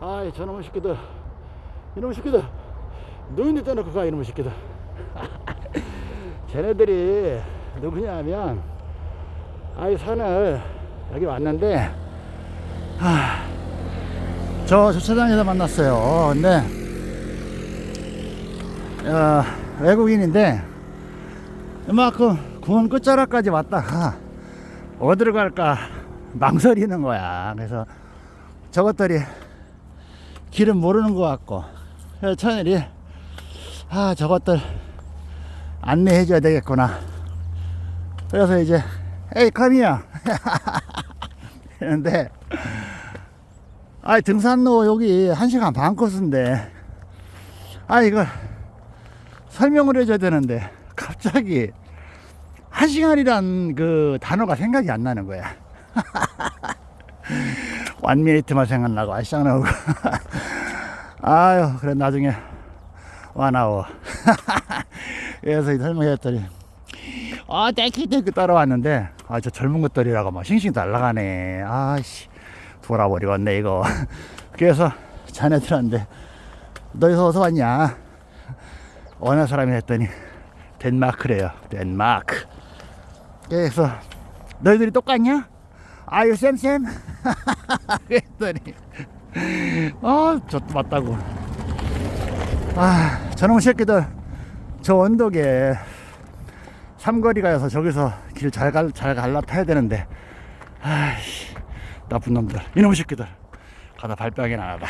아이 저놈의 새끼들. 이놈의 새끼들. 노인네 떠놓고 가 이놈의 새끼들? 쟤네들이 누구냐면 아이 산을 여기 왔는데 하, 저 주차장에서 만났어요. 근데 어, 외국인인데 이만큼 구원 끝자락까지 왔다가 어디로 갈까 망설이는 거야. 그래서 저것들이 길은 모르는 것 같고 천일이 아 저것들 안내해 줘야 되겠구나. 그래서 이제 에이 카미야. 했는데 아 등산로 여기 1시간 반 코스인데 아 이걸 설명을 해줘야 되는데 갑자기 1시간이란 그 단어가 생각이 안 나는 거야 원미니트만 생각나고 아시장 나오고. 아유 그래 나중에 와나오. 그래서 이 설명했더니 아 땡큐땡큐 따라왔는데 아 저 젊은 것들이라고 막 싱싱 날라가네. 아씨 돌아버리겠네 이거. 그래서 자네들한테 너희서 어디서 왔냐? 어느 사람이 했더니 덴마크래요 덴마크. 그래서 너희들이 똑같냐 아유 쌤쌤. 그랬더니. 아저 맞다고. 아 저놈 새끼들. 저 언덕에 삼거리 가서 저기서 길잘 갈, 잘 갈라 타야 되는데. 아이씨 나쁜 놈들. 이놈 새끼들. 가다 발병이 나다